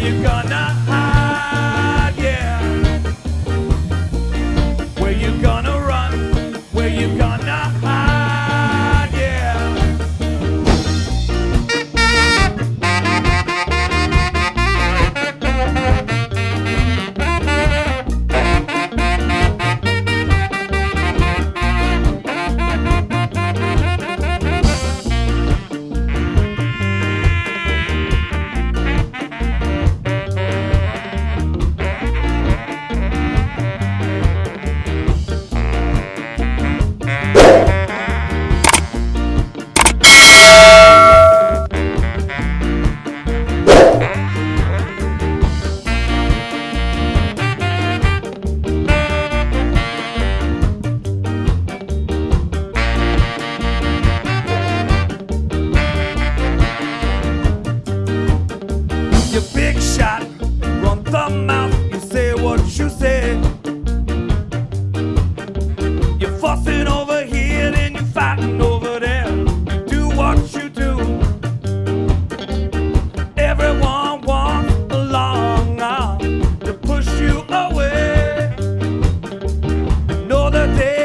you've got the mouth, you say what you say. You're fussing over here, then you're fighting over there. You do what you do. Everyone wants a long arm to push you away. Another day.